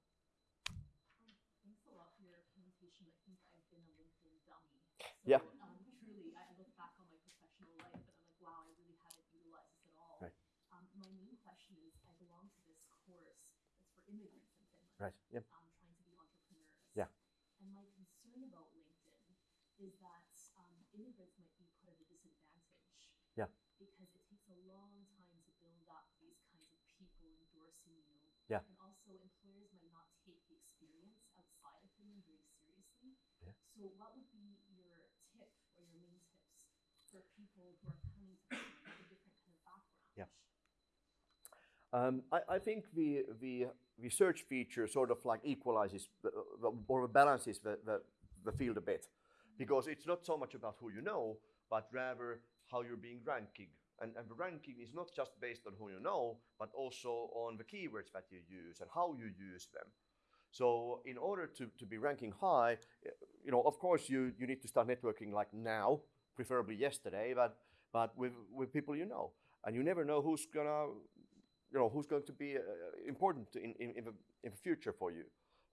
Thanks a lot for your presentation. I think I've been a LinkedIn dummy. So, Yeah. Um, truly, I look back on my professional life and I'm like, wow, I really haven't utilized this at all. Right. Um, my main question is, I belong to this course that's for immigrants in Finland. Right. Yep. Um, trying to be entrepreneurs. Yeah. And my concern about LinkedIn is that um, immigrants might be put at a disadvantage. Yeah. Because it takes a long time to build up these kinds of people endorsing you. Yeah. And also, employers might not take the experience outside of Finland very seriously. Yeah. So, what would be your tip or your main tips for people who are coming to Finland with a different kind of background? Yeah. Um, I, I think the, the, search feature sort of like equalizes the, the, or balances the, the, the field a bit because it's not so much about who you know, but rather how you're being ranking. And, and the ranking is not just based on who you know, but also on the keywords that you use and how you use them. So in order to, to be ranking high, eh, you know, of course you, you need to start networking like now, preferably yesterday, but, but with, with people you know. And you never know who's gonna, you know, who's going to be uh, important in, in, in, the, in the future for you.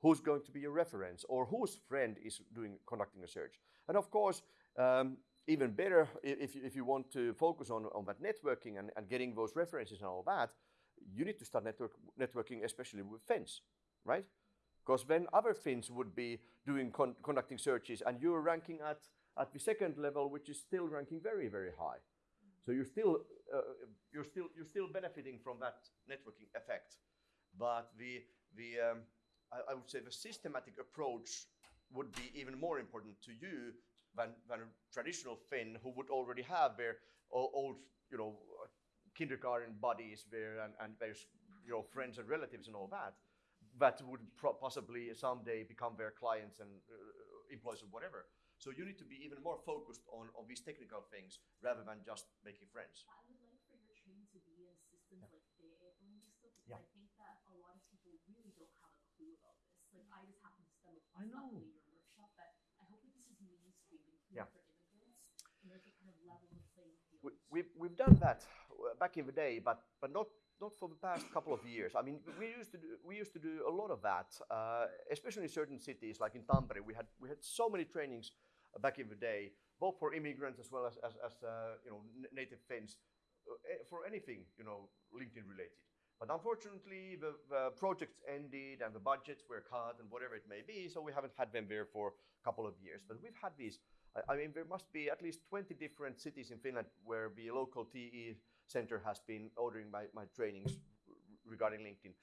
Who's going to be your reference or whose friend is doing conducting a search. And of course, um, even better if you, if you want to focus on, on that networking and, and getting those references and all that, you need to start network, networking especially with Finns, right? Because then other Finns would be doing con- conducting searches and you're ranking at, at the second level, which is still ranking very, very high. So you're still, uh, you're still, you're still benefiting from that networking effect. But the, the um, I, I would say the systematic approach would be even more important to you than, than a traditional Finn who would already have their old, you know, kindergarten buddies there and, and their, you know, friends and relatives and all that, that would possibly someday become their clients and uh, employees or whatever. So you need to be even more focused on, on these technical things rather than just making friends. I would like for your training to be systems like TE-toimisto because Yeah. I think that a lot of people really don't have a clue about this. Like I just happen to stumble across your workshop, but I hope that this is mainstream, including Yeah. for immigrants, order to kind of level the playing field. We, we've, we've done that back in the day, but, but not, not for the past couple of years. I mean, we used to do, we used to do a lot of that, uh, especially in certain cities like in Tampere. We had, we had so many trainings back in the day, both for immigrants as well as, as, as uh, you know, native Finns, uh, eh, for anything, you know, LinkedIn related. But unfortunately, the, the projects ended and the budgets were cut and whatever it may be, so we haven't had them there for a couple of years. But we've had these I, I mean, there must be at least 20 different cities in Finland where the local TE center has been ordering my, my trainings regarding LinkedIn.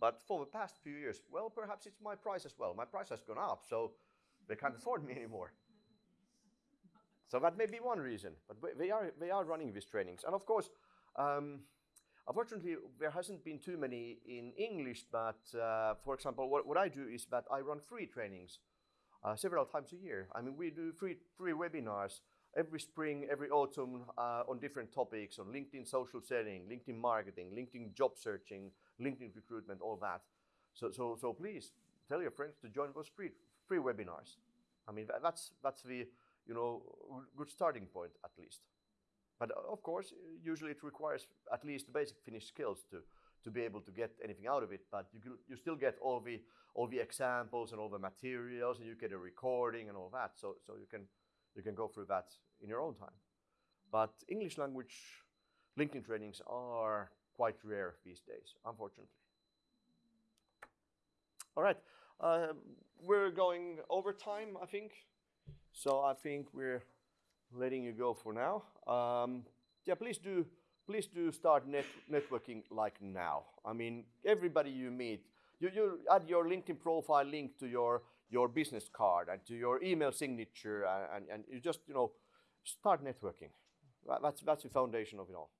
But for the past few years, well, perhaps it's my price as well. My price has gone up, so they can't afford me anymore. So that may be one reason. But they are they are running these trainings, and of course, um, unfortunately, there hasn't been too many in English. But uh, for example, what, what I do is that I run free trainings uh, several times a year. I mean, we do free free webinars every spring, every autumn uh, on different topics on LinkedIn social selling, LinkedIn marketing, LinkedIn job searching, LinkedIn recruitment, all that. So, so, so please tell your friends to join those free, free webinars. I mean, that's, that's the, you know, good starting point at least. But uh, of course, usually it requires at least basic Finnish skills to, to be able to get anything out of it. But you, can- you still get all the, all the examples and all the materials, and you get a recording and all that. So, so you can, you can go through that in your own time. But English language LinkedIn trainings are quite rare these days, unfortunately. All right, uh, we're going over time, I think. So I think we're letting you go for now. Um, yeah, please do, please do start net, networking like now. I mean, everybody you meet, you, you add your LinkedIn profile link to your your business card and to your email signature, and, and, and you just you know start networking. That's that's the foundation of it all.